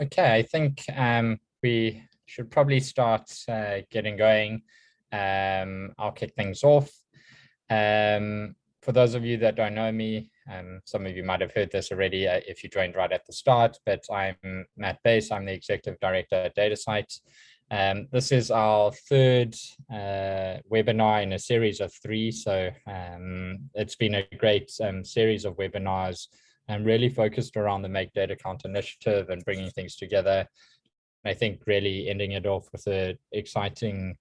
Okay, I think um, we should probably start uh, getting going. Um, I'll kick things off. Um, for those of you that don't know me, um, some of you might have heard this already uh, if you joined right at the start, but I'm Matt Buys. I'm the Executive Director at DataCite. Um, this is our third uh, webinar in a series of three. So um, it's been a great series of webinars and really focused around the Make Data Count initiative and bringing things together. I think really ending it off with an exciting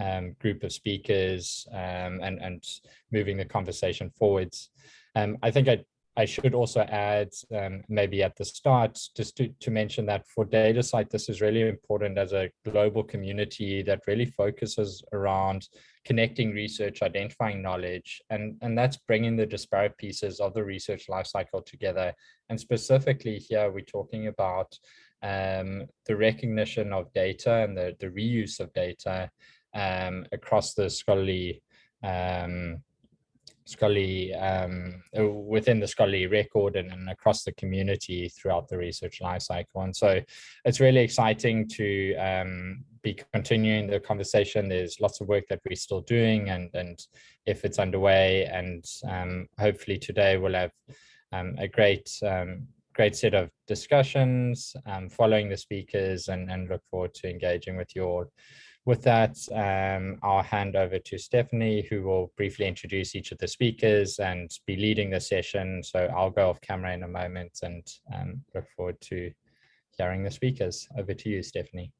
um, group of speakers um, and, and moving the conversation forwards. Um, I think I, I should also add um, maybe at the start just to, to mention that for DataCite, this is really important as a global community that really focuses around connecting research, identifying knowledge, and, and that's bringing the disparate pieces of the research lifecycle together. And specifically here, we're talking about um, the recognition of data and the, the reuse of data um, across the scholarly um, scholarly um, uh, within the scholarly record and, and, across the community throughout the research lifecycle. And so it's really exciting to um, be continuing the conversation. There's lots of work that we're still doing and, and if it's underway and um, hopefully today we'll have um, a great um, great set of discussions um, following the speakers and, and look forward to engaging with you all. With that, um, I'll hand over to Stephanie, who will briefly introduce each of the speakers and be leading the session. So I'll go off camera in a moment and um, look forward to hearing the speakers. Over to you, Stephanie.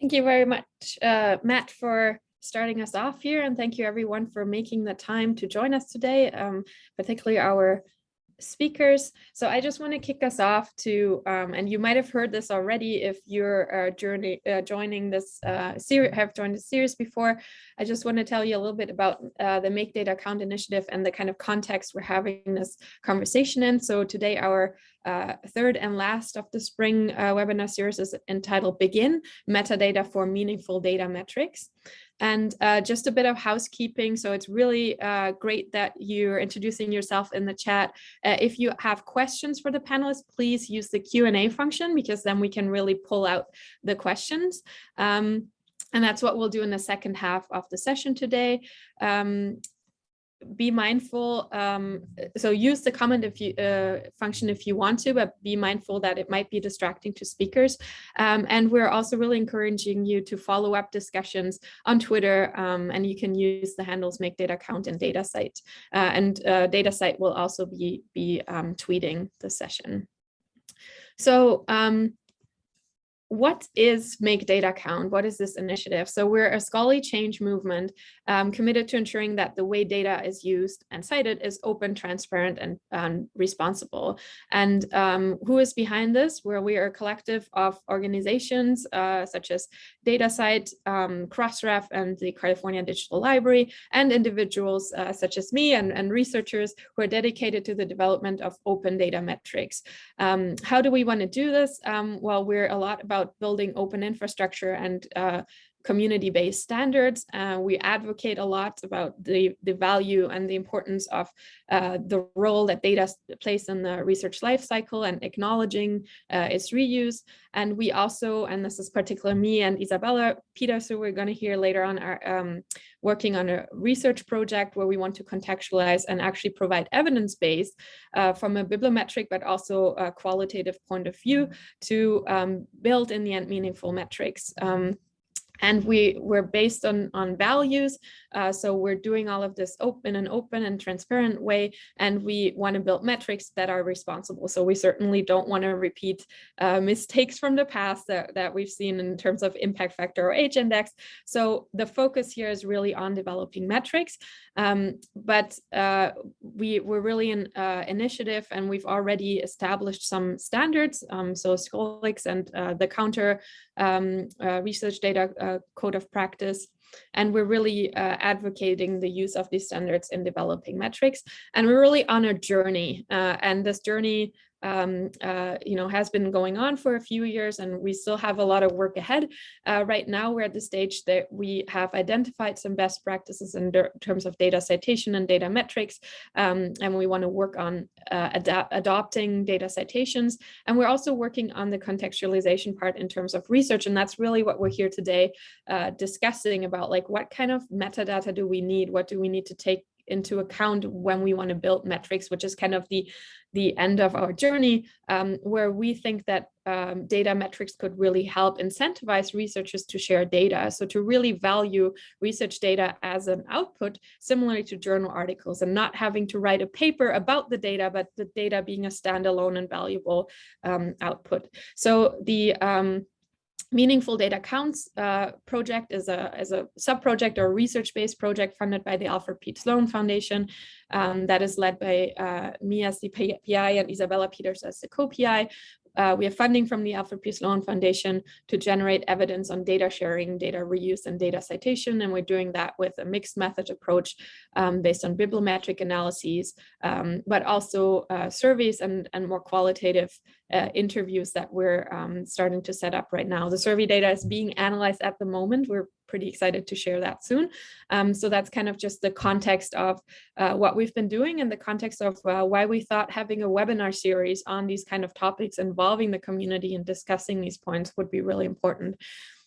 Thank you very much, uh, Matt, for starting us off here. And thank you everyone for making the time to join us today, um, particularly our speakers. So I just want to kick us off to, um, and you might have heard this already if you're uh, journey, uh, joining this uh, series, have joined the series before. I just want to tell you a little bit about uh, the Make Data Count initiative and the kind of context we're having this conversation in. So today our uh, third and last of the spring uh, webinar series is entitled Begin, Metadata for Meaningful Data Metrics. And uh, just a bit of housekeeping. So it's really uh, great that you're introducing yourself in the chat. Uh, if you have questions for the panelists, please use the Q&A function because then we can really pull out the questions. Um, and that's what we'll do in the second half of the session today. Um, be mindful. Um, so use the comment if you uh, function if you want to, but be mindful that it might be distracting to speakers. Um, and we're also really encouraging you to follow up discussions on Twitter, um, and you can use the handles make data count and DataCite. Uh, and uh, DataCite will also be be um, tweeting the session. So um, what is Make Data Count? What is this initiative? So we're a scholarly change movement um, committed to ensuring that the way data is used and cited is open, transparent, and um, responsible. And um, who is behind this? Where we are a collective of organizations uh, such as DataCite, um, Crossref, and the California Digital Library, and individuals uh, such as me and, and researchers who are dedicated to the development of open data metrics. Um, how do we want to do this? Um, well, we're a lot about about building open infrastructure and uh, community-based standards. Uh, we advocate a lot about the, the value and the importance of uh, the role that data plays in the research lifecycle and acknowledging uh, its reuse. And we also, and this is particularly me and Isabella Peters, who we're going to hear later on, are um, working on a research project where we want to contextualize and actually provide evidence base uh, from a bibliometric, but also a qualitative point of view to um, build in the end meaningful metrics. Um, and we we're based on on values uh, so we're doing all of this open and open and transparent way and we want to build metrics that are responsible. So we certainly don't want to repeat uh, mistakes from the past that, that we've seen in terms of impact factor or h index. So the focus here is really on developing metrics um, but uh, we we're really an uh, initiative and we've already established some standards um, so Scholix and uh, the counter um, uh, research data code of practice And we're really uh, advocating the use of these standards in developing metrics. And we're really on a journey. Uh, and this journey um, uh, you know, has been going on for a few years and we still have a lot of work ahead. Uh, right now, we're at the stage that we have identified some best practices in terms of data citation and data metrics, um, and we want to work on uh, ad adopting data citations. And we're also working on the contextualization part in terms of research, and that's really what we're here today uh, discussing about like what kind of metadata do we need? What do we need to take into account when we want to build metrics, which is kind of the, the end of our journey, um, where we think that um, data metrics could really help incentivize researchers to share data. So to really value research data as an output, similarly to journal articles and not having to write a paper about the data, but the data being a standalone and valuable um, output. So the um, Meaningful Data Counts uh, project is a, is a sub-project or research-based project funded by the Alfred P. Sloan Foundation um, that is led by uh, me as the PI and Isabella Peters as the co-PI. Uh, we have funding from the Alfred P. Sloan Foundation to generate evidence on data sharing, data reuse, and data citation. And we're doing that with a mixed method approach um, based on bibliometric analyses, um, but also uh, surveys and, and more qualitative uh, interviews that we're um, starting to set up right now. The survey data is being analyzed at the moment. We're pretty excited to share that soon. Um, so that's kind of just the context of uh, what we've been doing and the context of uh, why we thought having a webinar series on these kind of topics involving the community and discussing these points would be really important.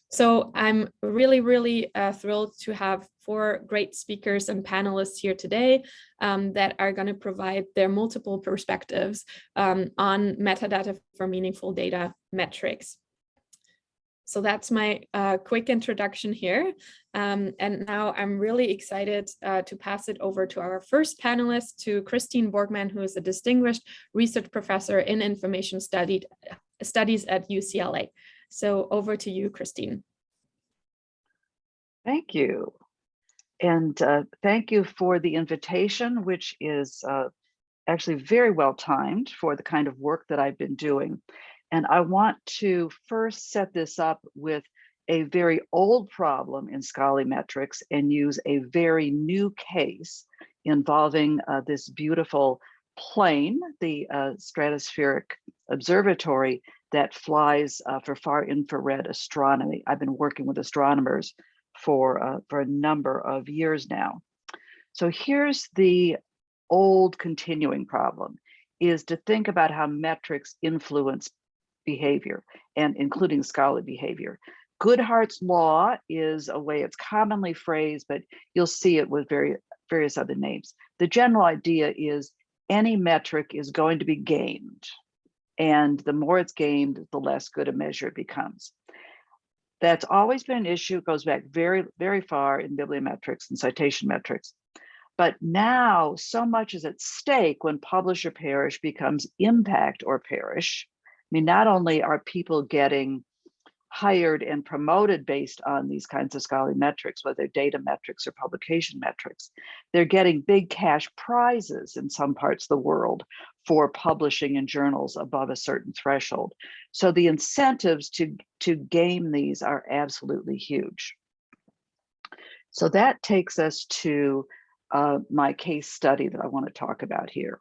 So I'm really, really uh, thrilled to have four great speakers and panelists here today um, that are going to provide their multiple perspectives um, on metadata for meaningful data metrics. So that's my uh, quick introduction here. Um, and now I'm really excited uh, to pass it over to our first panelist, to Christine Borgman, who is a distinguished research professor in information studied, studies at UCLA. So over to you, Christine. Thank you. And uh, thank you for the invitation, which is uh, actually very well timed for the kind of work that I've been doing. And I want to first set this up with a very old problem in scholarly metrics and use a very new case involving uh, this beautiful plane, the uh, stratospheric observatory that flies uh, for far infrared astronomy. I've been working with astronomers for, uh, for a number of years now. So here's the old continuing problem is to think about how metrics influence behavior and including scholarly behavior. Goodhart's law is a way it's commonly phrased, but you'll see it with very, various other names. The general idea is any metric is going to be gamed. And the more it's gamed, the less good a measure it becomes. That's always been an issue. It goes back very, very far in bibliometrics and citation metrics. But now so much is at stake when publish or perish becomes impact or perish. I mean, not only are people getting hired and promoted based on these kinds of scholarly metrics, whether data metrics or publication metrics. They're getting big cash prizes in some parts of the world for publishing in journals above a certain threshold. So the incentives to, to game these are absolutely huge. So that takes us to uh, my case study that I want to talk about here.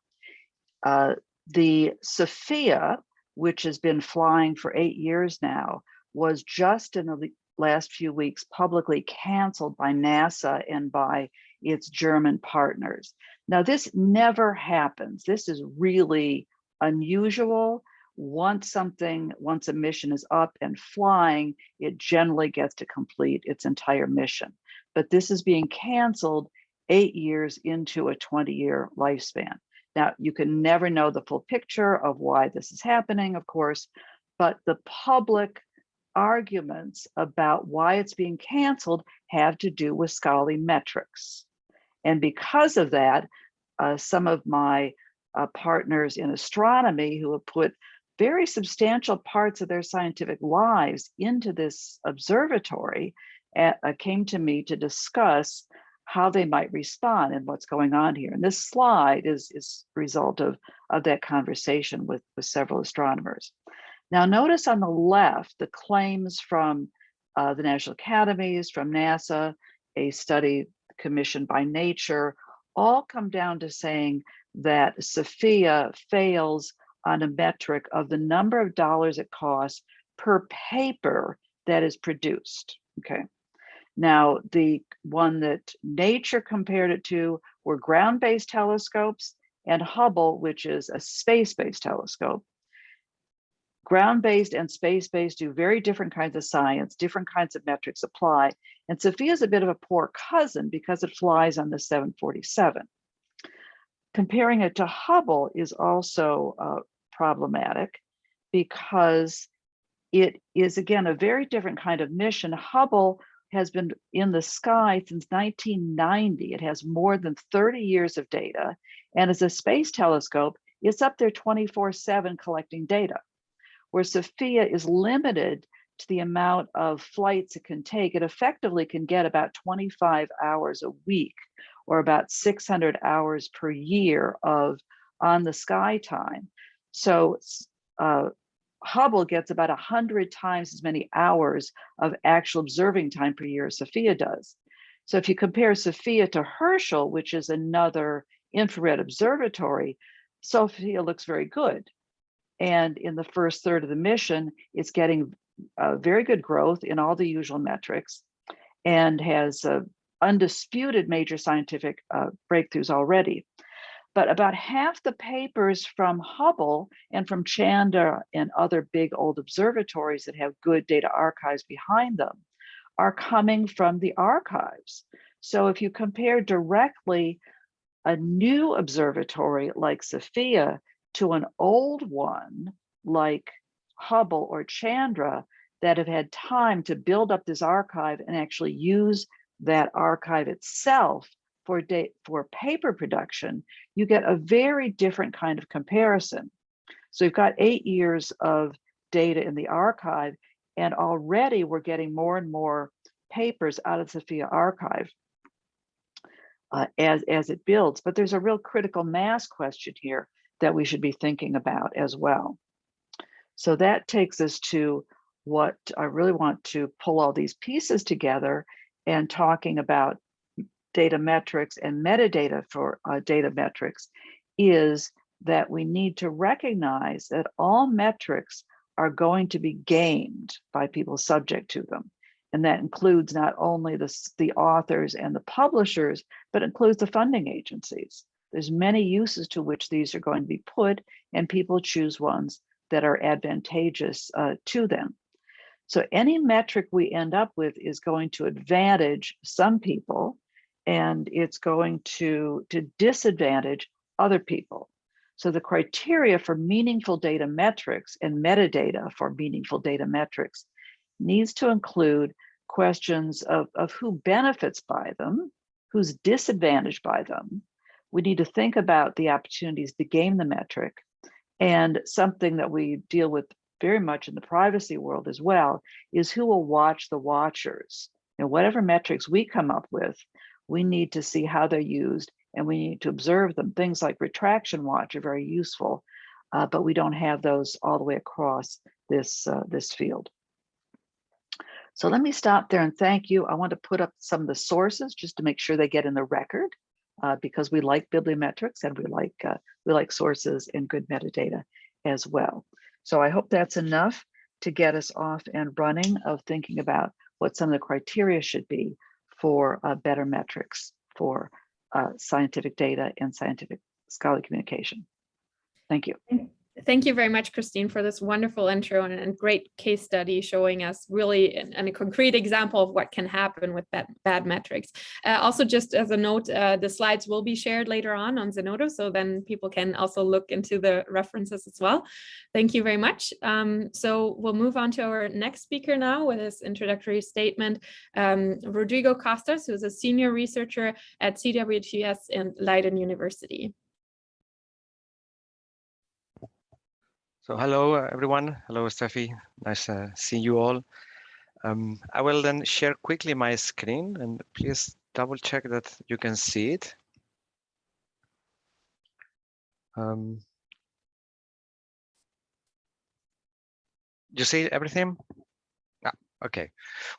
Uh, the SOFIA, which has been flying for eight years now, was just in the last few weeks publicly canceled by NASA and by its German partners. Now, this never happens. This is really unusual. Once something, once a mission is up and flying, it generally gets to complete its entire mission. But this is being canceled eight years into a 20 year lifespan. Now, you can never know the full picture of why this is happening, of course, but the public arguments about why it's being canceled have to do with scholarly metrics. And because of that, uh, some of my uh, partners in astronomy who have put very substantial parts of their scientific lives into this observatory uh, came to me to discuss how they might respond and what's going on here. And this slide is, is a result of, of that conversation with, with several astronomers. Now notice on the left, the claims from uh, the National Academies, from NASA, a study commissioned by Nature, all come down to saying that SOFIA fails on a metric of the number of dollars it costs per paper that is produced. Okay. Now, the one that nature compared it to were ground-based telescopes and Hubble, which is a space-based telescope. Ground-based and space-based do very different kinds of science, different kinds of metrics apply. And SOFIA is a bit of a poor cousin because it flies on the 747. Comparing it to Hubble is also uh, problematic because it is, again, a very different kind of mission. Hubble has been in the sky since 1990. It has more than 30 years of data. And as a space telescope, it's up there 24 seven collecting data. Where SOFIA is limited to the amount of flights it can take, it effectively can get about 25 hours a week or about 600 hours per year of on the sky time. So uh, Hubble gets about 100 times as many hours of actual observing time per year as SOFIA does. So if you compare SOFIA to Herschel, which is another infrared observatory, SOFIA looks very good. And in the first third of the mission, it's getting uh, very good growth in all the usual metrics and has uh, undisputed major scientific uh, breakthroughs already but about half the papers from Hubble and from Chandra and other big old observatories that have good data archives behind them are coming from the archives. So if you compare directly a new observatory like SOFIA to an old one like Hubble or Chandra that have had time to build up this archive and actually use that archive itself for date for paper production, you get a very different kind of comparison. So you've got eight years of data in the archive, and already we're getting more and more papers out of SOFIA archive uh, as, as it builds. But there's a real critical mass question here that we should be thinking about as well. So that takes us to what I really want to pull all these pieces together and talking about data metrics and metadata for uh, data metrics is that we need to recognize that all metrics are going to be gamed by people subject to them. And that includes not only the, the authors and the publishers, but includes the funding agencies. There's many uses to which these are going to be put and people choose ones that are advantageous uh, to them. So any metric we end up with is going to advantage some people and it's going to, to disadvantage other people. So the criteria for meaningful data metrics and metadata for meaningful data metrics needs to include questions of, of who benefits by them, who's disadvantaged by them. We need to think about the opportunities to game the metric and something that we deal with very much in the privacy world as well is who will watch the watchers. You know, whatever metrics we come up with, we need to see how they're used and we need to observe them. Things like retraction watch are very useful, uh, but we don't have those all the way across this, uh, this field. So let me stop there and thank you. I want to put up some of the sources just to make sure they get in the record uh, because we like bibliometrics and we like uh, we like sources and good metadata as well. So I hope that's enough to get us off and running of thinking about what some of the criteria should be for uh, better metrics for uh, scientific data and scientific scholarly communication. Thank you. Thank you very much, Christine, for this wonderful intro and, and great case study showing us really and a concrete example of what can happen with bad, bad metrics. Uh, also, just as a note, uh, the slides will be shared later on on Zenodo, so then people can also look into the references as well. Thank you very much. Um, so we'll move on to our next speaker now with his introductory statement, um, Rodrigo Costas, who is a senior researcher at CWTS in Leiden University. So hello, uh, everyone. Hello, Steffi. Nice uh, seeing you all. Um, I will then share quickly my screen and please double check that you can see it. Um, you see everything? Okay.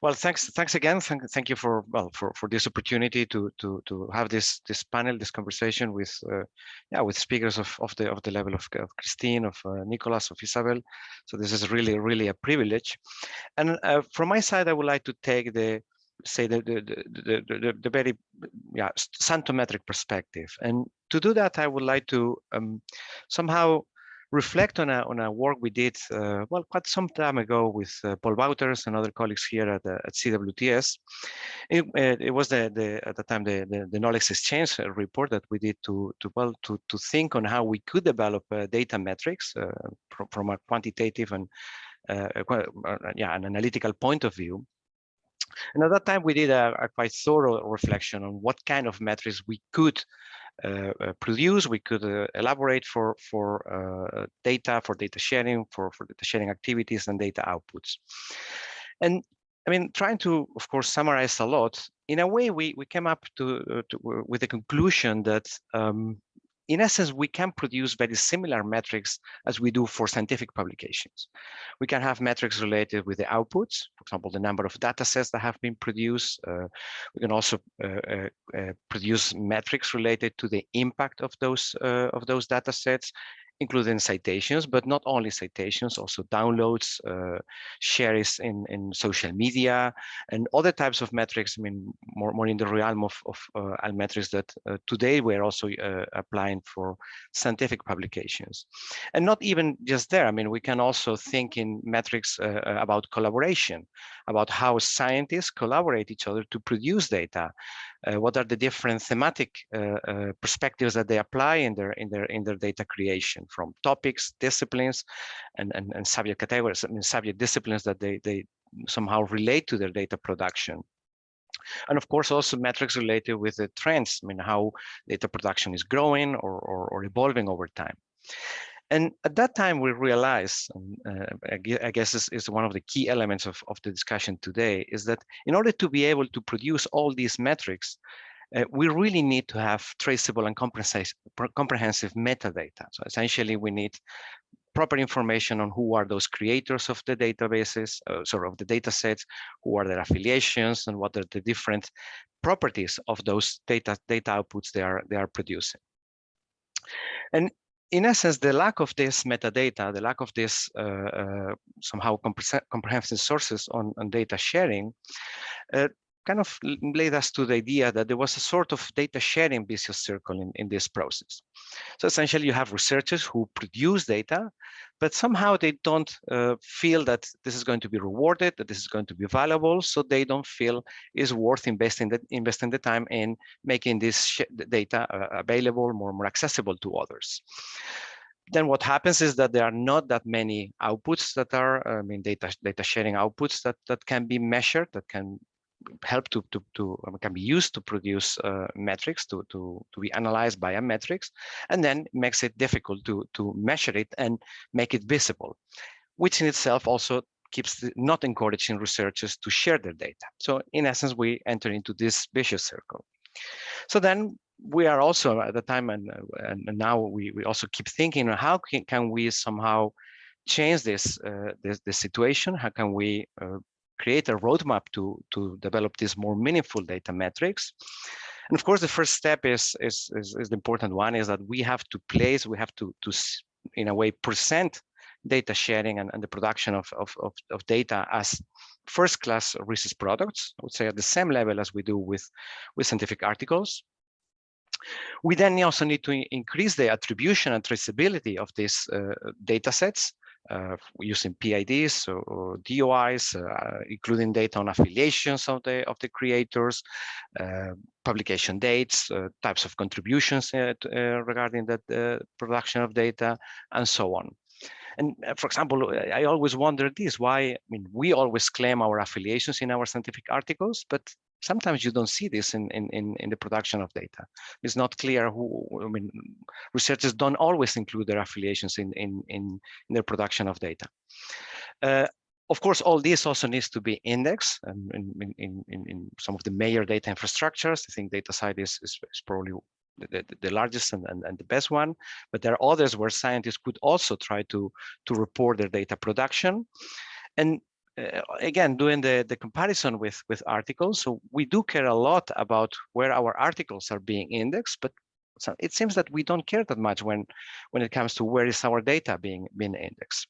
Well, thanks. Thanks again. Thank, thank you for well for for this opportunity to to to have this this panel, this conversation with uh, yeah with speakers of of the of the level of, of Christine, of uh, Nicolas, of Isabel. So this is really really a privilege. And uh, from my side, I would like to take the say the the the the, the, the very yeah scientometric perspective. And to do that, I would like to um, somehow reflect on a, on a work we did, uh, well, quite some time ago with uh, Paul Wouters and other colleagues here at, at CWTS. It, uh, it was the, the, at the time the, the, the, knowledge exchange uh, report that we did to, to, well, to, to think on how we could develop uh, data metrics uh, from, from a quantitative and yeah, an analytical point of view. And at that time, we did a, a, quite thorough reflection on what kind of metrics we could uh, uh, Uh, uh, produce. We could uh, elaborate for for uh, data, for data sharing, for for data sharing activities and data outputs. And I mean, trying to, of course, summarize a lot. In a way, we we came up to, to with the conclusion that um, in essence, we can produce very similar metrics as we do for scientific publications. We can have metrics related with the outputs, for example, the number of data sets that have been produced. Uh, we can also uh, uh, uh produce metrics related to the impact of those uh, of those data sets including citations, but not only citations, also downloads, uh, shares in, in social media, and other types of metrics, I mean, more, more in the realm of, of uh, metrics that uh, today we're also uh, applying for scientific publications. And not even just there, I mean, we can also think in metrics uh, uh, about collaboration, about how scientists collaborate each other to produce data, what are the different thematic uh, uh, perspectives that they apply in their in their in their data creation from topics, disciplines, and and, and subject categories, I mean subject disciplines that they they somehow relate to their data production. And of course, also metrics related with the trends, I mean, how data production is growing or, or, or evolving over time. And at that time, we realized, uh, I guess this is one of the key elements of, of the discussion today, is that in order to be able to produce all these metrics, uh, we really need to have traceable and comprehensive, metadata. So essentially, we need proper information on who are those creators of the databases, uh, of the data sets, who are their affiliations, and what are the different properties of those data data outputs they are they are producing. And in essence, the lack of this metadata, the lack of this uh, uh, somehow comprehensive sources on, on data sharing, uh, kind of led us to the idea that there was a sort of data sharing vicious circle in, in this process. So essentially you have researchers who produce data, but somehow they don't uh, feel that this is going to be rewarded, that this is going to be valuable, so they don't feel is worth investing the, investing the time in making this data uh, available, more, more accessible to others then what happens is that there are not that many outputs that are, I mean, data data sharing outputs that that can be measured, that can help to, to, to um, can be used to produce uh, metrics to, to, to be analyzed by a metrics and then makes it difficult to, to measure it and make it visible, which in itself also keeps not encouraging researchers to share their data. So in essence, we enter into this vicious circle. So then we are also at the time and, and now we, we also keep thinking how can, can we somehow change this, uh, this, this situation? How can we uh, create a roadmap to, to develop these more meaningful data metrics. And of course, the first step is, is, is, is the important one is that we have to place, we have to, to in a way, present data sharing and, and the production of, of, of, of data as first class research products, I would say at the same level as we do with, with scientific articles. We then also need to increase the attribution and traceability of these uh, data sets Uh, using PIDs or, DOIs, uh, including data on affiliations of the of the creators, uh, publication dates, uh, types of contributions uh, regarding the production of data, and so on. And for example, I always wonder this, why, I mean, we always claim our affiliations in our scientific articles, but sometimes you don't see this in, in, in, the production of data. It's not clear who, I mean, researchers don't always include their affiliations in, in, in, in their production of data. Uh, of course, all this also needs to be indexed um, in, in, in, in, some of the major data infrastructures. I think DataCite is, is, is probably the, the, largest and, and, and, the best one, but there are others where scientists could also try to, to report their data production. And uh, again, doing the, the comparison with, with articles. So we do care a lot about where our articles are being indexed, but so it seems that we don't care that much when, when it comes to where is our data being, being indexed.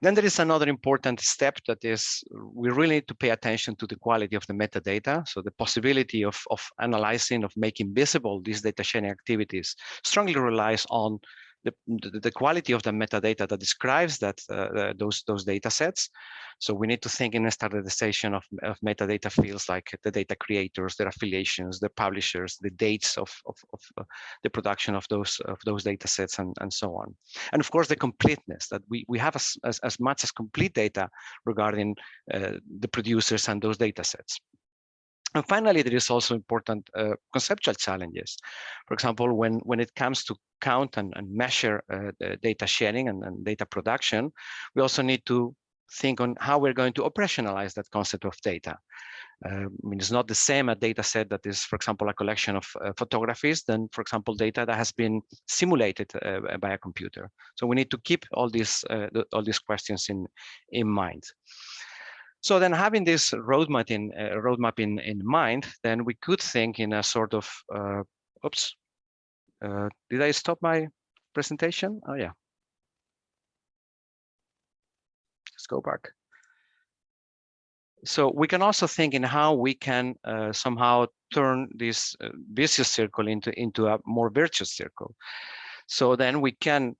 Then there is another important step that is we really need to pay attention to the quality of the metadata. So the possibility of, of analyzing, of making visible these data sharing activities strongly relies on the, the, quality of the metadata that describes that uh, those those data sets. So we need to think in a standardization of, of metadata fields like the data creators, their affiliations, the publishers, the dates of, of, of uh, the production of those of those data sets and, and so on. And of course, the completeness that we, we have as, as, as much as complete data regarding uh, the producers and those data sets. And finally, there is also important uh, conceptual challenges. For example, when, when it comes to count and, and measure uh, data sharing and, and, data production, we also need to think on how we're going to operationalize that concept of data. Uh, I mean, it's not the same a data set that is, for example, a collection of uh, photographies than, for example, data that has been simulated uh, by a computer. So we need to keep all these uh, all these questions in in mind. So then having this roadmap in uh, roadmap in, in mind, then we could think in a sort of, uh, oops, uh, did I stop my presentation? Oh yeah. Let's go back. So we can also think in how we can uh, somehow turn this uh, vicious circle into, into a more virtuous circle. So then we can,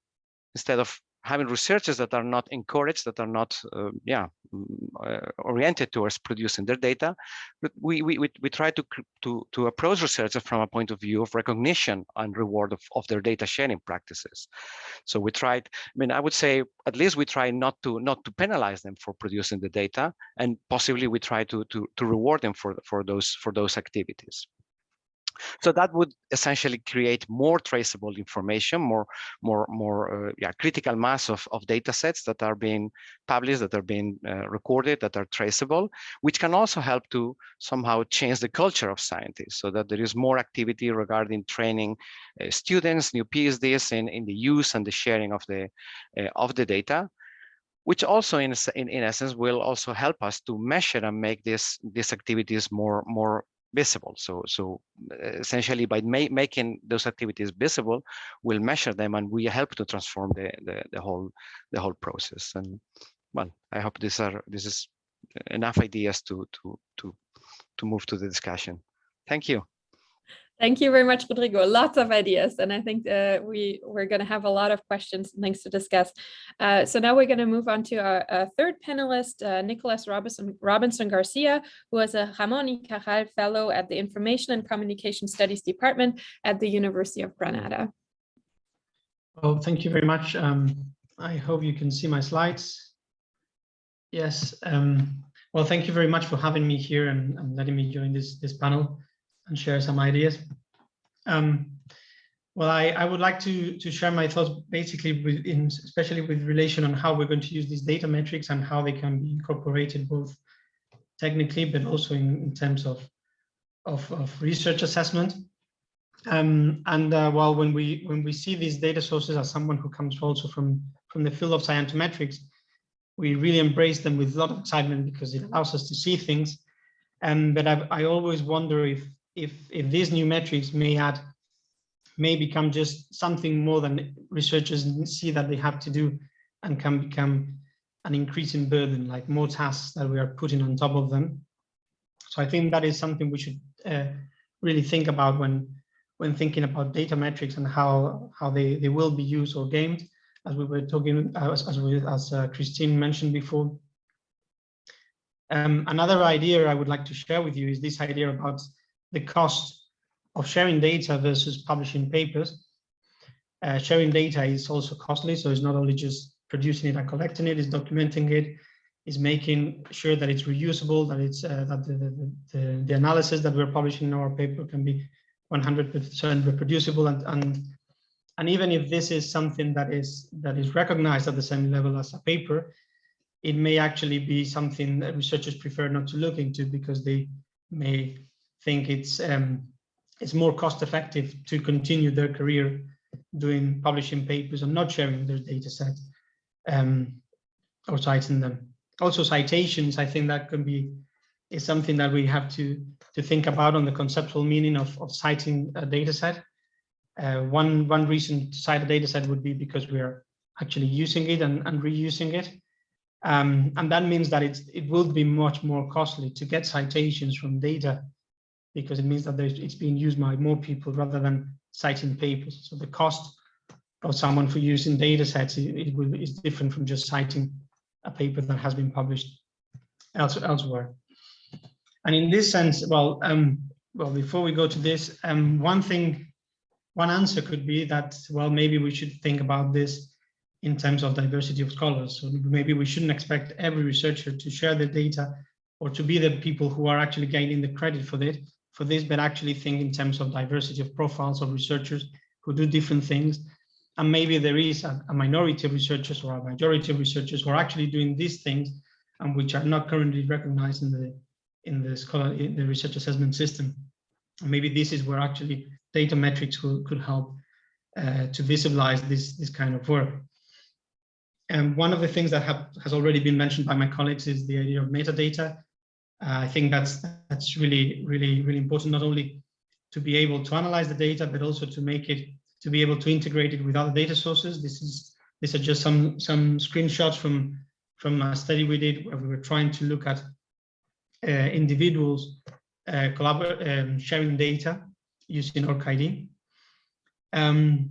instead of having researchers that are not encouraged, that are not, uh, yeah, mm, uh, oriented towards producing their data, but we we we, we try to to to approach researchers from a point of view of recognition and reward of, of their data sharing practices. So we tried. I mean, I would say at least we try not to not to penalize them for producing the data, and possibly we try to to to reward them for for those for those activities. So that would essentially create more traceable information, more, more, more, uh, yeah, critical mass of, of data sets that are being published, that are being uh, recorded, that are traceable, which can also help to somehow change the culture of scientists so that there is more activity regarding training uh, students, new PhDs in, in the use and the sharing of the, uh, of the data which also in, in, in essence will also help us to measure and make this these activities more more visible. So, so uh, essentially by ma making those activities visible, we'll measure them and we help to transform the, the, the whole the whole process. And well, I hope these are this is enough ideas to to to to move to the discussion. Thank you. Thank you very much, Rodrigo. Lots of ideas, and I think uh, we we're going to have a lot of questions and things to discuss. Uh, so now we're going to move on to our, our third panelist, uh, Nicholas Robinson, Robinson Garcia, who is a Ramon y Cajal Fellow at the Information and Communication Studies Department at the University of Granada. Well, thank you very much. Um, I hope you can see my slides. Yes. Um, well, thank you very much for having me here and, and letting me join this this panel and share some ideas. Um, well, I, I would like to, to share my thoughts basically with in, especially with relation on how we're going to use these data metrics and how they can be incorporated both technically, but also in, in terms of, of, of research assessment. Um, and uh, well, when we when we see these data sources as someone who comes also from from the field of scientometrics, we really embrace them with a lot of excitement because it allows us to see things. Um, but I, I always wonder if if if these new metrics may add may become just something more than researchers see that they have to do and can become an increasing burden like more tasks that we are putting on top of them. So i think that is something we should uh, really think about when when thinking about data metrics and how how they they will be used or gamed as we were talking as as, we, as uh, christine mentioned before. Um, another idea i would like to share with you is this idea about the cost of sharing data versus publishing papers. Uh, sharing data is also costly, so it's not only just producing it and collecting it, it's documenting it, is making sure that it's reusable, that it's uh, that the, the, the, the, analysis that we're publishing in our paper can be 100% reproducible and, and and even if this is something that is that is recognized at the same level as a paper, it may actually be something that researchers prefer not to look into because they may think it's um, it's more cost effective to continue their career doing publishing papers and not sharing their data set um, or citing them. also citations, I think that could be is something that we have to to think about on the conceptual meaning of, of citing a data set. Uh, one, one reason to cite a data set would be because we are actually using it and, and reusing it. Um, and that means that it's, it will be much more costly to get citations from data because it means that it's being used by more people rather than citing papers. So the cost of someone for using data sets it, will, is different from just citing a paper that has been published else, elsewhere. And in this sense, well, um, well, before we go to this, um, one thing, one answer could be that, well, maybe we should think about this in terms of diversity of scholars. So maybe we shouldn't expect every researcher to share the data or to be the people who are actually gaining the credit for it, for this, but actually think in terms of diversity of profiles of researchers who do different things. And maybe there is a, a minority of researchers or a majority of researchers who are actually doing these things and which are not currently recognized in the in the scholar in the research assessment system. And maybe this is where actually data metrics could, could help uh, to visualize this this kind of work. And one of the things that have, has already been mentioned by my colleagues is the idea of metadata. Uh, I think that's that's really really really important not only to be able to analyze the data but also to make it to be able to integrate it with other data sources. This is these are just some some screenshots from from a study we did where we were trying to look at uh, individuals uh, um, sharing data using ORCID. Um,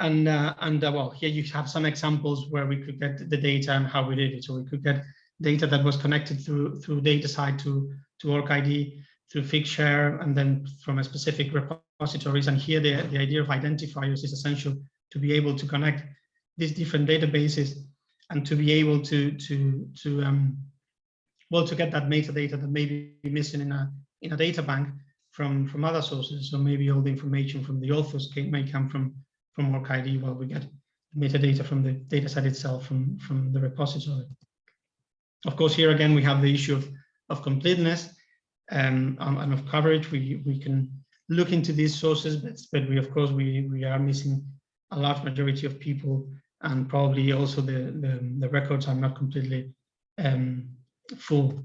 and uh, and uh, well, here you have some examples where we could get the data and how we did it. So we could get data that was connected through through DataCite to to ORCID through Figshare and then from a specific repositories. And here the, the idea of identifiers is essential to be able to connect these different databases and to be able to to to um, well to get that metadata that may be missing in a in a data bank from from other sources. So maybe all the information from the authors can, may come from from ORCID while we get metadata from the data set itself from from the repository. Of course, here again we have the issue of of completeness um, and of coverage. We we can look into these sources, but but we of course we we are missing a large majority of people and probably also the the, the records are not completely um, full.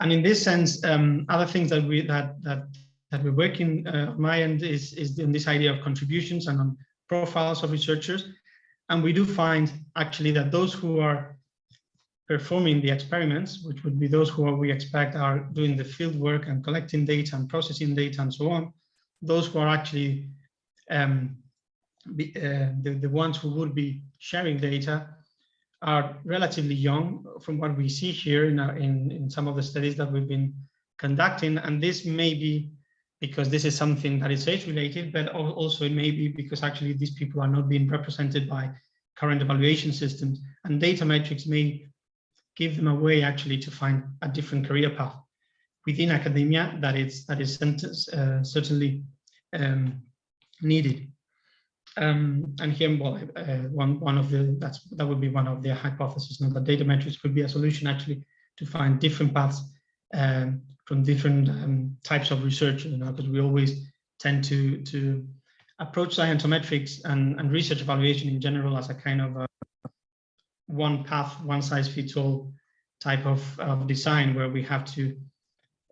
And in this sense, um, other things that we that that that we're working uh, on my end is is in this idea of contributions and on profiles of researchers, and we do find actually that those who are performing the experiments, which would be those who we expect are doing the field work and collecting data and processing data and so on, those who are actually um, be, uh, the, the ones who would be sharing data are relatively young from what we see here in, our, in, in some of the studies that we've been conducting. And this may be because this is something that is age related, but also it may be because actually these people are not being represented by current evaluation systems and data metrics may give them a way actually to find a different career path within academia that is that is uh, certainly um, needed. Um, and here, well, uh, one one of the that's that would be one of the hypotheses. Now, that data metrics could be a solution actually to find different paths um, from different um, types of research. You know, because we always tend to to approach scientometrics and, and research evaluation in general as a kind of a one path, one size fits all type of, of design where we have to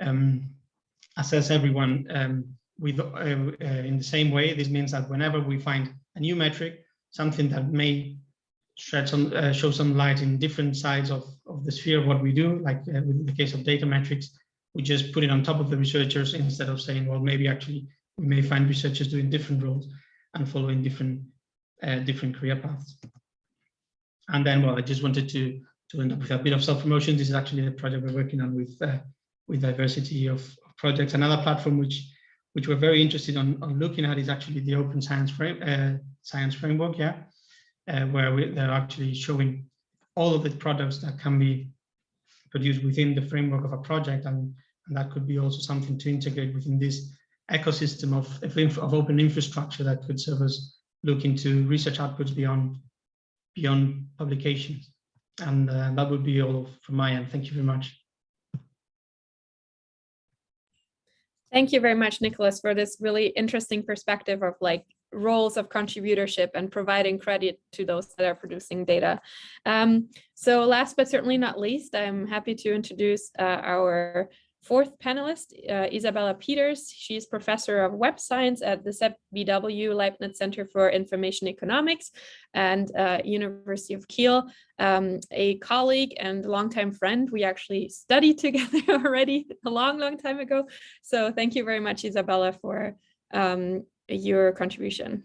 um, assess everyone um, with uh, uh, in the same way. This means that whenever we find a new metric, something that may shed some uh, show some light in different sides of, of the sphere of what we do, like uh, in the case of data metrics, we just put it on top of the researchers instead of saying, well, maybe actually we may find researchers doing different roles and following different uh, different career paths. And then, well, I just wanted to to end up with a bit of self-promotion. This is actually the project we're working on with uh, with diversity of, of projects. Another platform which which we're very interested on, on looking at is actually the open science frame uh, science framework yeah uh, where we, they're actually showing all of the products that can be produced within the framework of a project and, and that could be also something to integrate within this ecosystem of, of, of open infrastructure that could serve us look into research outputs beyond beyond publications. And uh, that would be all from my end. Thank you very much. Thank you very much, Nicholas, for this really interesting perspective of like roles of contributorship and providing credit to those that are producing data. Um, so last but certainly not least, I'm happy to introduce uh, our fourth panelist, uh, Isabella Peters. She's professor of web science at the ZBW Leibniz Center for Information Economics and uh, University of Kiel, um, a colleague and longtime friend. We actually studied together already a long, long time ago. So thank you very much, Isabella, for um, your contribution.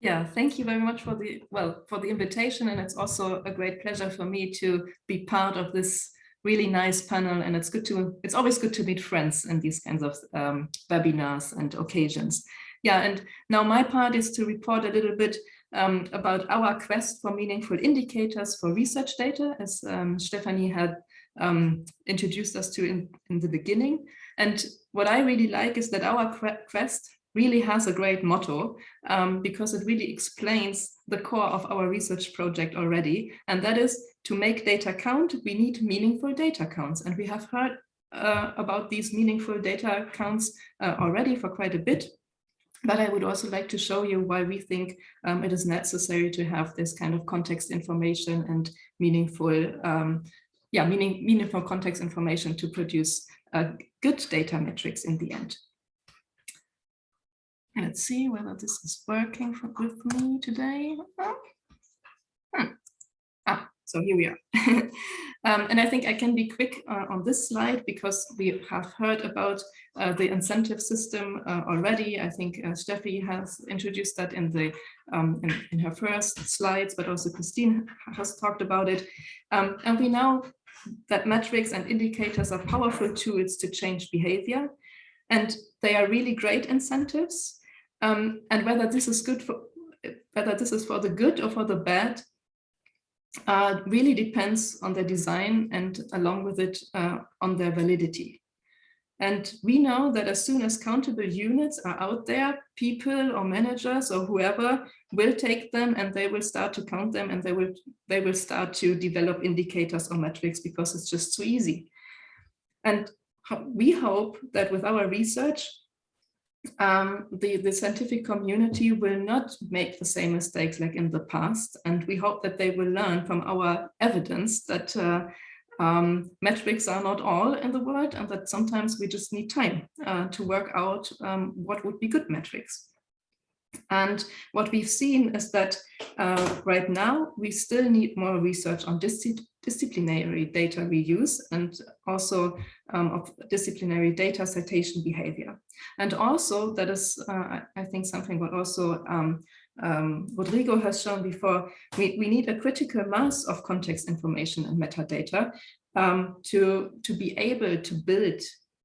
Yeah, thank you very much for the well for the invitation, and it's also a great pleasure for me to be part of this really nice panel. And it's good to it's always good to meet friends in these kinds of um, webinars and occasions. Yeah, and now my part is to report a little bit um, about our quest for meaningful indicators for research data, as um, Stephanie had um, introduced us to in, in the beginning. And what I really like is that our quest really has a great motto um, because it really explains the core of our research project already. And that is to make data count, we need meaningful data counts. And we have heard uh, about these meaningful data counts uh, already for quite a bit. But I would also like to show you why we think um, it is necessary to have this kind of context information and meaningful, um, yeah, meaning, meaningful context information to produce uh, good data metrics in the end. Let's see whether this is working for, with me today. Hmm. So here we are. um, and I think I can be quick uh, on this slide because we have heard about uh, the incentive system uh, already. I think uh, Steffi has introduced that in the um, in, in, her first slides, but also Christine has talked about it. Um, and we know that metrics and indicators are powerful tools to change behavior. And they are really great incentives. Um, and whether this is good for whether this is for the good or for the bad uh, really depends on their design and along with it uh, on their validity. And we know that as soon as countable units are out there, people or managers or whoever will take them and they will start to count them and they will they will start to develop indicators or metrics because it's just too easy. And we hope that with our research, um, the, the scientific community will not make the same mistakes like in the past. And we hope that they will learn from our evidence that uh, um, metrics are not all in the world and that sometimes we just need time uh, to work out um, what would be good metrics. And what we've seen is that uh, right now we still need more research on dis disciplinary data reuse and also um, of disciplinary data citation behavior. And also that is, uh, I think, something what also um, um, Rodrigo has shown before, we, we need a critical mass of context information and metadata um, to, to be able to build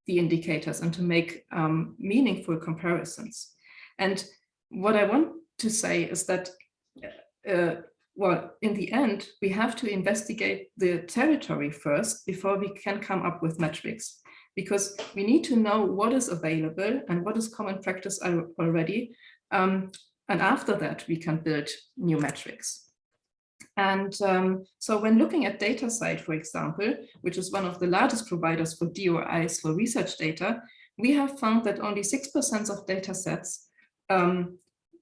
the indicators and to make um, meaningful comparisons. And what I want to say is that, uh, well, in the end, we have to investigate the territory first before we can come up with metrics, because we need to know what is available and what is common practice already. Um, and after that, we can build new metrics. And um, so when looking at DataCite, for example, which is one of the largest providers for DOIs for research data, we have found that only 6% of data sets um,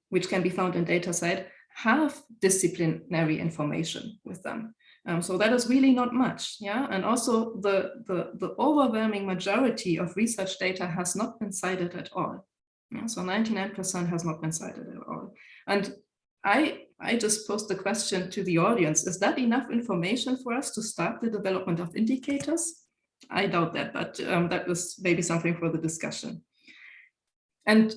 which can be found in DataCite, have disciplinary information with them. Um, so that is really not much, yeah. And also the, the, the overwhelming majority of research data has not been cited at all. Yeah? So 99% has not been cited at all. And I, I just posed the question to the audience, is that enough information for us to start the development of indicators? I doubt that, but um, that was maybe something for the discussion. And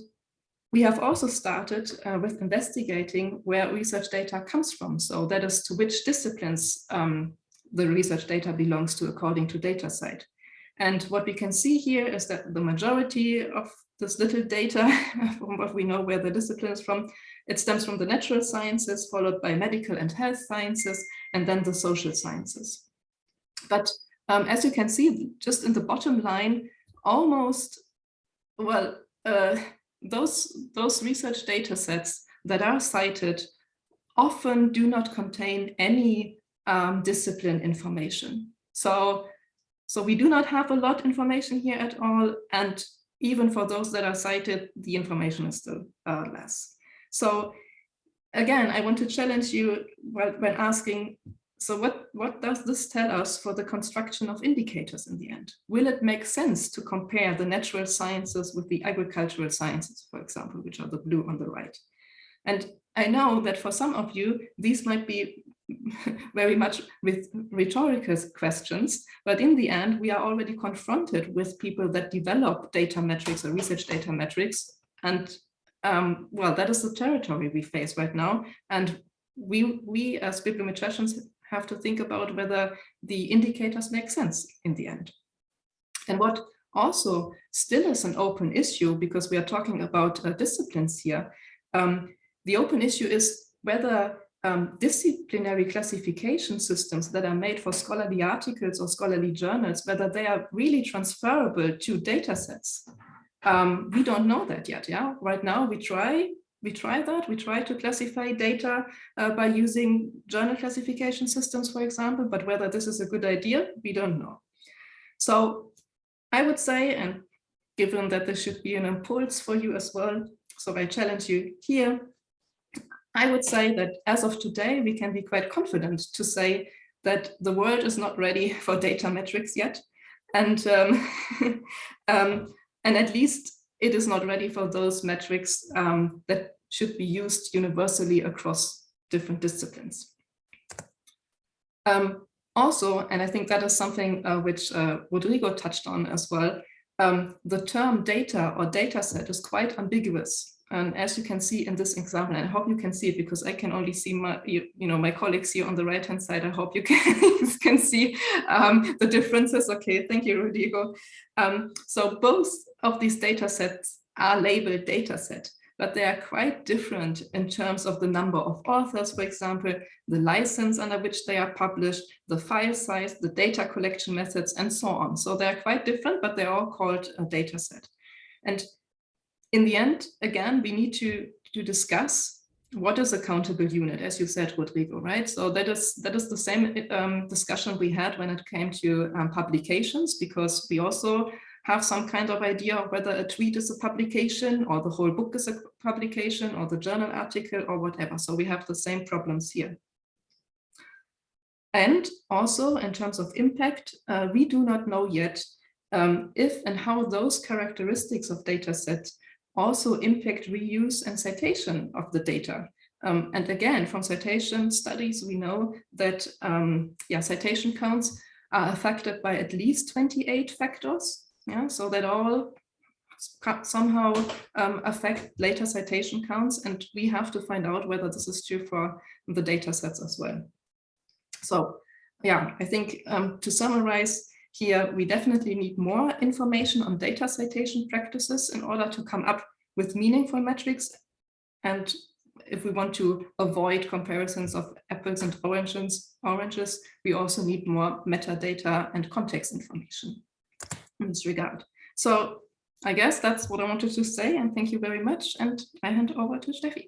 we have also started uh, with investigating where research data comes from. So that is to which disciplines um, the research data belongs to according to DataCite. And what we can see here is that the majority of this little data, from what we know where the discipline is from, it stems from the natural sciences, followed by medical and health sciences, and then the social sciences. But um, as you can see, just in the bottom line, almost, well, uh, those, those research data sets that are cited often do not contain any um, discipline information. So, so we do not have a lot information here at all. And even for those that are cited, the information is still uh, less. So again, I want to challenge you when asking, so what, what does this tell us for the construction of indicators in the end? Will it make sense to compare the natural sciences with the agricultural sciences, for example, which are the blue on the right? And I know that for some of you, these might be very much with rhetorical questions, but in the end, we are already confronted with people that develop data metrics or research data metrics. And um, well, that is the territory we face right now. And we, we as bibliometricians have to think about whether the indicators make sense in the end. And what also still is an open issue, because we are talking about uh, disciplines here, um, the open issue is whether um, disciplinary classification systems that are made for scholarly articles or scholarly journals, whether they are really transferable to data sets. Um, we don't know that yet. Yeah, right now we try we try that. We try to classify data uh, by using journal classification systems, for example, but whether this is a good idea, we don't know. So I would say, and given that this should be an impulse for you as well, so I challenge you here, I would say that as of today, we can be quite confident to say that the world is not ready for data metrics yet. And, um, um, and at least it is not ready for those metrics um, that should be used universally across different disciplines. Um, also, and I think that is something uh, which uh, Rodrigo touched on as well, um, the term data or data set is quite ambiguous. And as you can see in this example, and I hope you can see it because I can only see my, you, you know, my colleagues here on the right hand side. I hope you can, can see um, the differences. Okay, thank you, Rodrigo. Um, so both of these data sets are labeled data set, but they are quite different in terms of the number of authors, for example, the license under which they are published, the file size, the data collection methods, and so on. So they're quite different, but they're all called a data set. And in the end, again, we need to, to discuss what is a countable unit, as you said, Rodrigo, right? So that is that is the same um, discussion we had when it came to um, publications, because we also have some kind of idea of whether a tweet is a publication or the whole book is a publication or the journal article or whatever. So we have the same problems here. And also in terms of impact, uh, we do not know yet um, if and how those characteristics of data sets also impact reuse and citation of the data. Um, and again, from citation studies, we know that um, yeah, citation counts are affected by at least 28 factors. Yeah, so that all somehow um, affect later citation counts. And we have to find out whether this is true for the data sets as well. So yeah, I think um, to summarize, here, we definitely need more information on data citation practices in order to come up with meaningful metrics. And if we want to avoid comparisons of apples and oranges, oranges, we also need more metadata and context information in this regard. So I guess that's what I wanted to say and thank you very much. And I hand over to Steffi.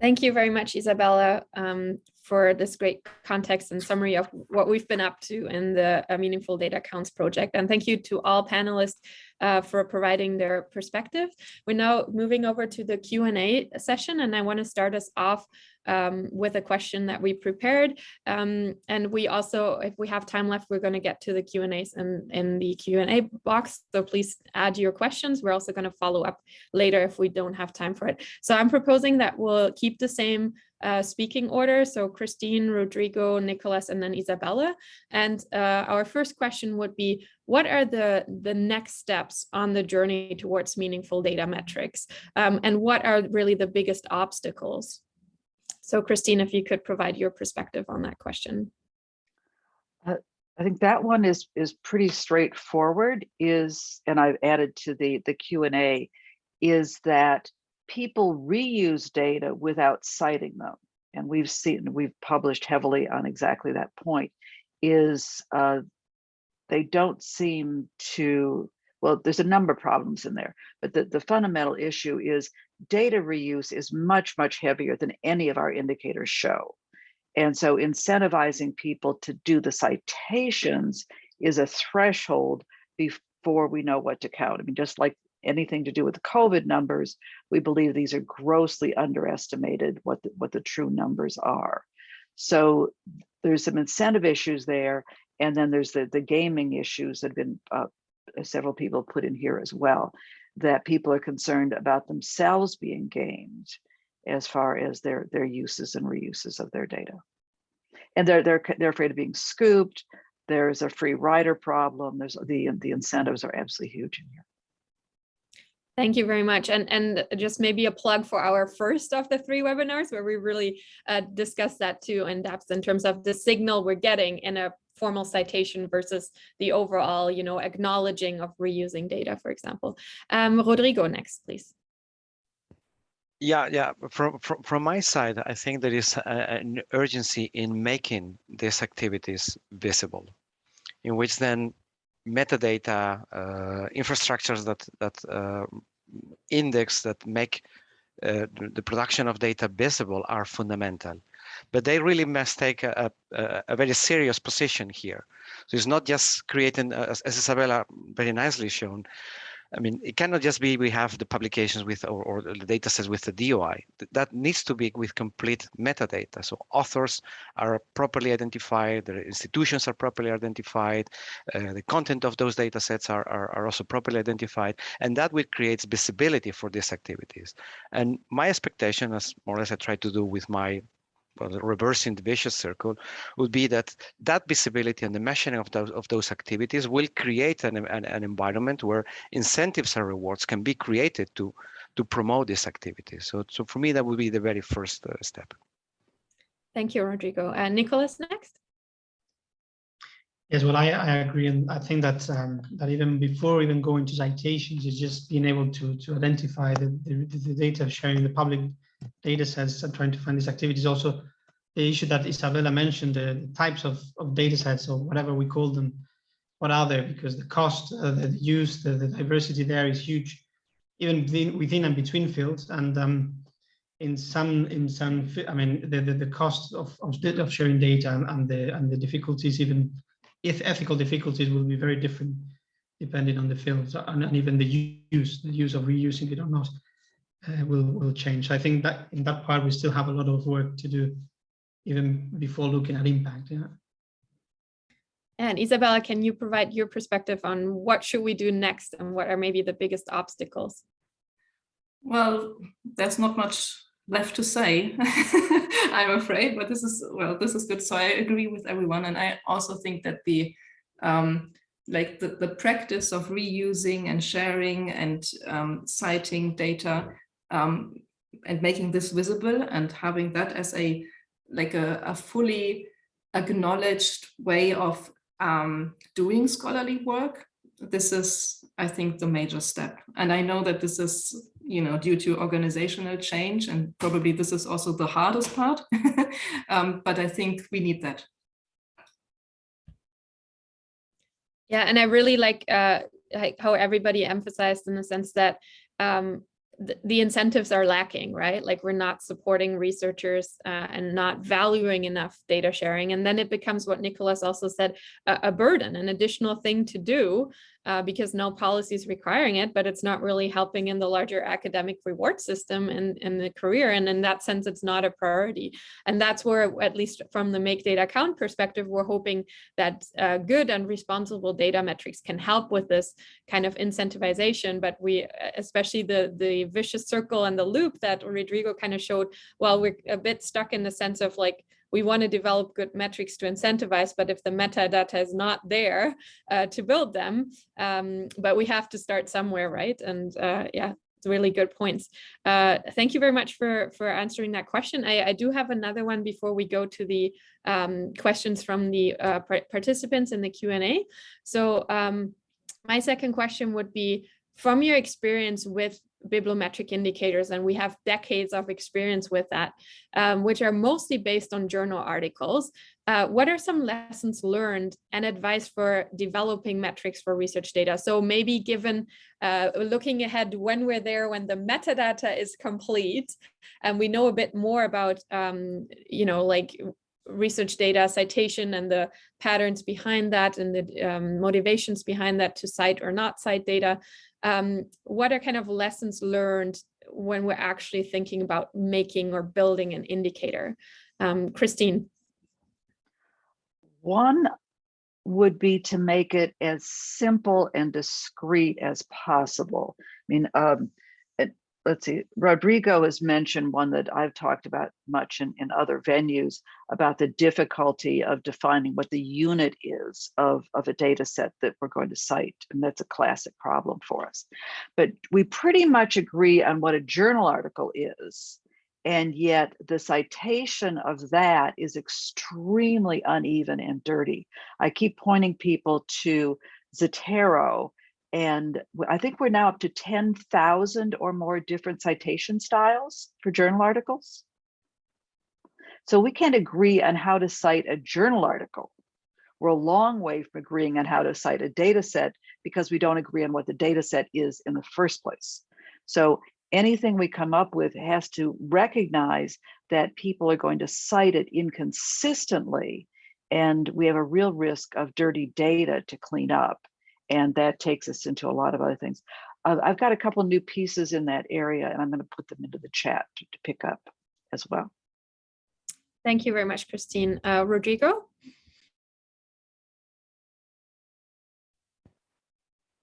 Thank you very much, Isabella, um, for this great context and summary of what we've been up to in the uh, Meaningful Data Counts project. And thank you to all panelists uh, for providing their perspective. We're now moving over to the Q&A session, and I want to start us off um, with a question that we prepared. Um, and we also, if we have time left, we're going to get to the Q&As in, in the Q&A box. So please add your questions. We're also going to follow up later if we don't have time for it. So I'm proposing that we'll keep the same uh, speaking order. So Christine, Rodrigo, Nicholas, and then Isabella. And uh, our first question would be, what are the, the next steps on the journey towards meaningful data metrics? Um, and what are really the biggest obstacles? So Christine, if you could provide your perspective on that question. Uh, I think that one is is pretty straightforward is, and I've added to the, the Q&A, is that people reuse data without citing them. And we've seen, we've published heavily on exactly that point, is uh, they don't seem to well, there's a number of problems in there, but the, the fundamental issue is data reuse is much, much heavier than any of our indicators show. And so incentivizing people to do the citations is a threshold before we know what to count. I mean, just like anything to do with the COVID numbers, we believe these are grossly underestimated what the, what the true numbers are. So there's some incentive issues there. And then there's the, the gaming issues that have been uh, several people put in here as well, that people are concerned about themselves being gamed as far as their, their uses and reuses of their data. And they're, they're, they're afraid of being scooped. There's a free rider problem. There's the, the incentives are absolutely huge in here. Thank you very much. And, and just maybe a plug for our first of the three webinars where we really uh, discussed that too in depth in terms of the signal we're getting in a formal citation versus the overall, you know, acknowledging of reusing data, for example. Um, Rodrigo next, please. Yeah, yeah. From, from from my side, I think there is a, an urgency in making these activities visible, in which then metadata uh, infrastructures that that uh, index that make uh, the production of data visible are fundamental but they really must take a, a, a, very serious position here so it's not just creating as, as isabella very nicely shown I mean, it cannot just be we have the publications with or, or the data sets with the DOI. That needs to be with complete metadata. So authors are properly identified, the institutions are properly identified, uh, the content of those data sets are, are, are also properly identified, and that will create visibility for these activities. And my expectation, as more or less I try to do with my well, reversing the vicious circle would be that that visibility and the measuring of those of those activities will create an, an, an environment where incentives and rewards can be created to to promote these activities. So, so for me, that would be the very first uh, step. Thank you, Rodrigo. And uh, Nicholas next. Yes, well, I, I agree, and I think that um, that even before even going to citations, is just being able to to identify the, the, the data sharing the public data sets and trying to find these activities. Also, the issue that Isabella mentioned, the, types of, of data sets or whatever we call them, what are they? Because the cost, uh, the use, the, the, diversity there is huge, even within, within and between fields. And um, in some, in some, I mean, the, the, the cost of, of, of sharing data and, and, the and the difficulties, even if ethical difficulties, will be very different depending on the fields and, and even the use, the use of reusing it or not uh, will will change. I think that in that part we still have a lot of work to do, even before looking at impact. Yeah. And Isabella, can you provide your perspective on what should we do next and what are maybe the biggest obstacles? Well, there's not much left to say, I'm afraid, but this is, well, this is good. So I agree with everyone. And I also think that the, um, like the, the practice of reusing and sharing and um, citing data um, and making this visible and having that as a like a, a fully acknowledged way of um, doing scholarly work. This is, I think, the major step. And I know that this is, you know, due to organizational change, and probably this is also the hardest part. um, but I think we need that. Yeah, and I really like uh, how everybody emphasized in the sense that um, the, incentives are lacking, right? Like we're not supporting researchers uh, and not valuing enough data sharing. And then it becomes what Nicholas also said, a, a burden, an additional thing to do uh, because no policy is requiring it, but it's not really helping in the larger academic reward system and in the career. And in that sense, it's not a priority. And that's where, at least from the Make Data Count perspective, we're hoping that uh, good and responsible data metrics can help with this kind of incentivization. But we, especially the, the vicious circle and the loop that Rodrigo kind of showed, well, we're a bit stuck in the sense of like, we want to develop good metrics to incentivize, but if the metadata is not there uh, to build them, um, but we have to start somewhere, right? And uh, yeah, really good points. Uh, thank you very much for, for answering that question. I, I do have another one before we go to the um, questions from the uh, participants in the Q&A. So um, my second question would be, from your experience with bibliometric indicators, and we have decades of experience with that, um, which are mostly based on journal articles. Uh, what are some lessons learned and advice for developing metrics for research data? So maybe given uh, looking ahead when we're there, when the metadata is complete, and we know a bit more about, um, you know, like research data citation and the patterns behind that and the um, motivations behind that to cite or not cite data. Um, what are kind of lessons learned when we're actually thinking about making or building an indicator? Um, Christine. One would be to make it as simple and discreet as possible. I mean, um, let's see, Rodrigo has mentioned one that I've talked about much in, in other venues about the difficulty of defining what the unit is of, of a data set that we're going to cite. And that's a classic problem for us. But we pretty much agree on what a journal article is. And yet the citation of that is extremely uneven and dirty. I keep pointing people to Zotero, and I think we're now up to 10,000 or more different citation styles for journal articles. So we can't agree on how to cite a journal article. We're a long way from agreeing on how to cite a data set because we don't agree on what the data set is in the first place. So anything we come up with has to recognize that people are going to cite it inconsistently and we have a real risk of dirty data to clean up and that takes us into a lot of other things. Uh, i've got a couple new pieces in that area and i'm going to put them into the chat to, to pick up as well. Thank you very much christine. Uh, rodrigo?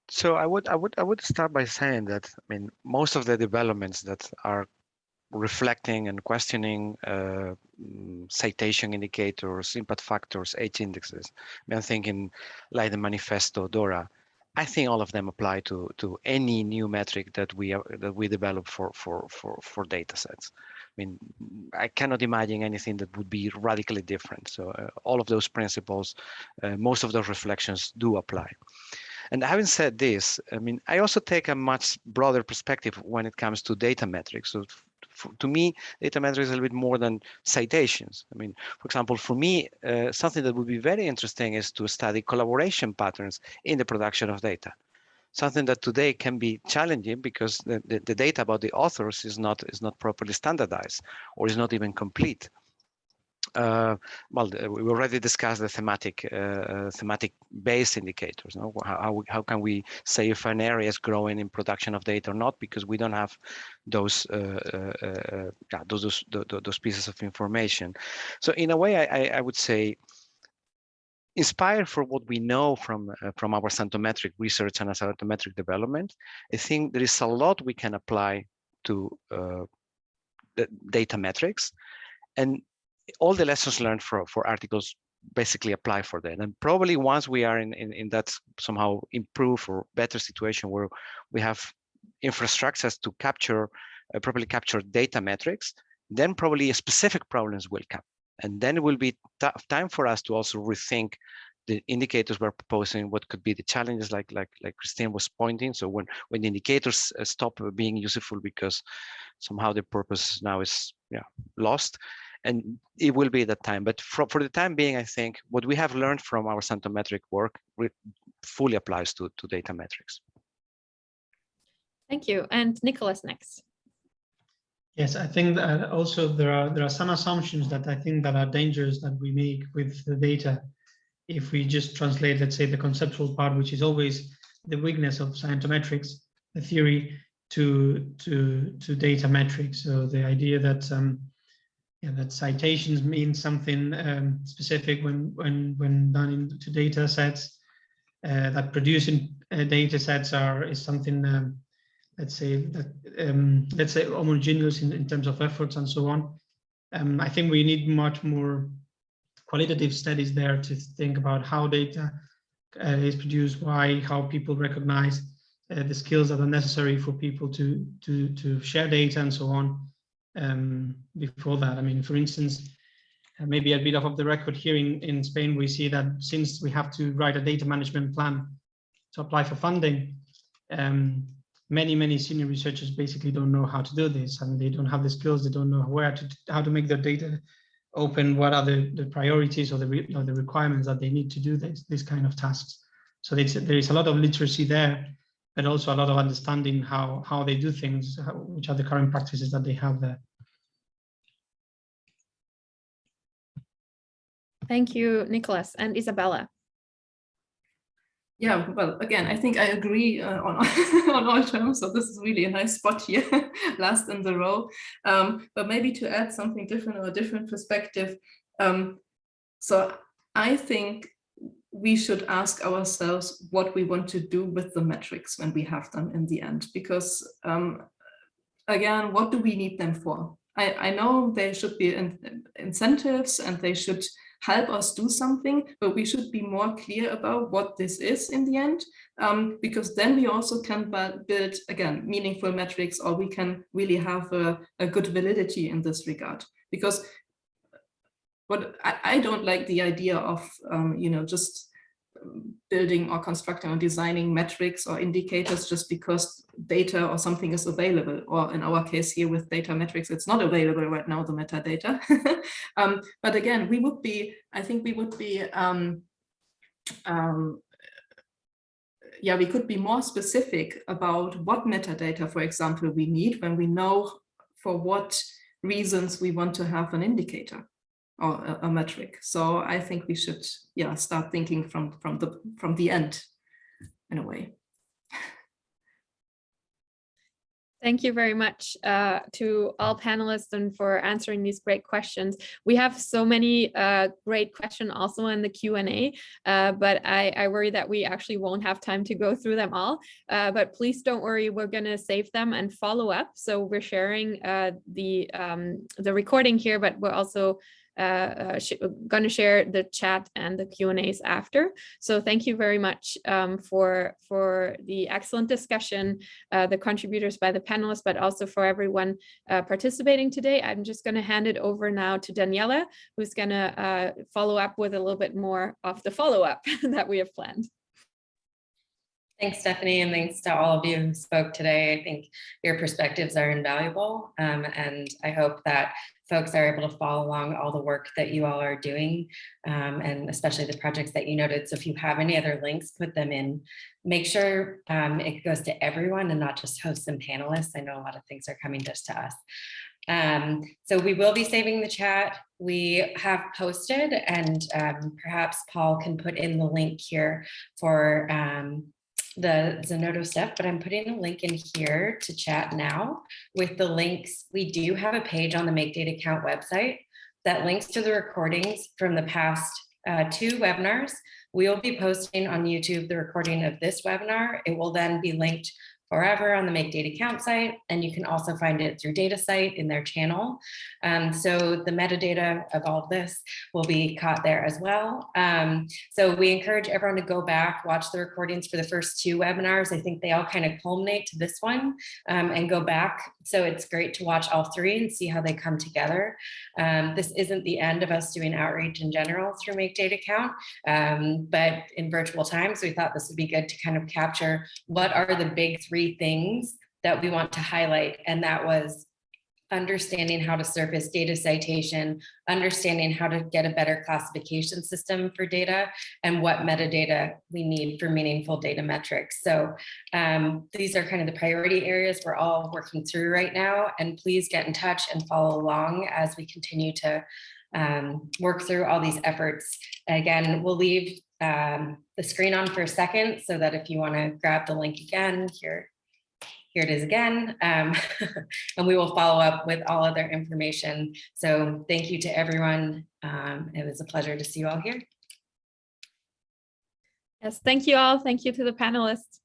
So I would I would I would start by saying that I mean most of the developments that are reflecting and questioning uh, citation indicators, impact factors, H indexes. I I'm thinking like the manifesto, DORA. I think all of them apply to to any new metric that we are, that we develop for for for for data sets. I mean, I cannot imagine anything that would be radically different. So uh, all of those principles, uh, most of those reflections do apply. And having said this, I mean, I also take a much broader perspective when it comes to data metrics. So to me, data is a little bit more than citations. I mean, for example, for me, uh, something that would be very interesting is to study collaboration patterns in the production of data. Something that today can be challenging because the, the, the data about the authors is not is not properly standardized or is not even complete uh, well, we already discussed the thematic uh, uh thematic based indicators. How, how can we say if an area is growing in production of data or not because we don't have those uh, uh, those, those those pieces of information. So in a way, I, I would say inspired for what we know from uh, from our Scientometric research and Scientometric development, I think there is a lot we can apply to uh, the data metrics. And all the lessons learned for, for articles basically apply for that. And probably once we are in, in, in that somehow improved or better situation where we have infrastructures to capture, uh, properly capture data metrics, then probably specific problems will come. And then it will be time for us to also rethink the indicators we're proposing, what could be the challenges like like like Christine was pointing. So when when the indicators uh, stop being useful because somehow the purpose now is yeah lost, and it will be that time. But for, for the time being, I think what we have learned from our Scientometric work fully applies to, to data metrics. Thank you. And Nicholas next. Yes, I think that also there are there are some assumptions that I think that are dangerous that we make with the data. If we just translate, let's say, the conceptual part, which is always the weakness of Scientometrics, the theory, to to to data metrics. So the idea that um, yeah, that citations mean something um, specific when when when done into data sets. Uh, that producing uh, data sets are is something um, let's say that um, let's say homogeneous in, in terms of efforts and so on. Um, I think we need much more qualitative studies there to think about how data uh, is produced, why, how people recognize uh, the skills that are necessary for people to to to share data and so on um, before that. I mean, for instance, uh, maybe a bit off the record here in, in Spain, we see that since we have to write a data management plan to apply for funding, um, many, many senior researchers basically don't know how to do this and they don't have the skills, they don't know where to, how to make their data open, what are the, the priorities or the, re, or the requirements that they need to do this, this kind of tasks. So there is a lot of literacy there but also a lot of understanding how how they do things, how, which are the current practices that they have there. Thank you, Nicholas and Isabella. Yeah, well, again, I think I agree uh, on, on all terms. So this is really a nice spot here, last in the row. Um, but maybe to add something different or a different perspective. Um, so I think we should ask ourselves what we want to do with the metrics when we have them in the end. Because um, again, what do we need them for? I, I know there should be in, incentives and they should help us do something, but we should be more clear about what this is in the end, um, because then we also can build, again, meaningful metrics, or we can really have a, a good validity in this regard. Because what I, I don't like the idea of, um, you know, just building or constructing or designing metrics or indicators just because data or something is available. Or in our case here with data metrics it's not available right now the metadata. Um, but again we would be i think we would be um, um, yeah we could be more specific about what metadata for example we need when we know for what reasons we want to have an indicator or a, a, metric. So I think we should, yeah, start thinking from from the from the end, in a way. Thank you very much uh, to all panelists and for answering these great questions. We have so many uh, great questions also in the Q&A, uh, but I, I, worry that we actually won't have time to go through them all. Uh, but please don't worry, we're going to save them and follow up. So we're sharing uh, the, um, the recording here, but we're also uh, uh going to share the chat and the Q and A's after. So thank you very much um, for for the excellent discussion, uh, the contributors by the panelists, but also for everyone uh, participating today. I'm just going to hand it over now to Daniela, who's going to uh, follow up with a little bit more of the follow up that we have planned. Thanks, Stephanie, and thanks to all of you who spoke today. I think your perspectives are invaluable, um, and I hope that folks are able to follow along all the work that you all are doing, um, and especially the projects that you noted. So if you have any other links, put them in. Make sure um, it goes to everyone and not just hosts and panelists. I know a lot of things are coming just to us. Um, so we will be saving the chat. We have posted and um, perhaps Paul can put in the link here for um, the Zenodo stuff, but I'm putting a link in here to chat now with the links. We do have a page on the Make Data Count website that links to the recordings from the past uh, two webinars. We will be posting on YouTube the recording of this webinar. It will then be linked forever on the Make Data Count site, and you can also find it through DataCite in their channel. Um, so the metadata of all of this will be caught there as well. Um, so we encourage everyone to go back, watch the recordings for the first two webinars. I think they all kind of culminate to this one um, and go back. So it's great to watch all three and see how they come together. Um, this isn't the end of us doing outreach in general through Make Data Count, um, but in virtual times, we thought this would be good to kind of capture what are the big three three things that we want to highlight, and that was understanding how to surface data citation, understanding how to get a better classification system for data, and what metadata we need for meaningful data metrics. So um, these are kind of the priority areas we're all working through right now, and please get in touch and follow along as we continue to um, work through all these efforts. Again, we'll leave um, the screen on for a second so that if you want to grab the link again here, here it is again, um, and we will follow up with all other information. So thank you to everyone. Um, it was a pleasure to see you all here. Yes, thank you all. Thank you to the panelists.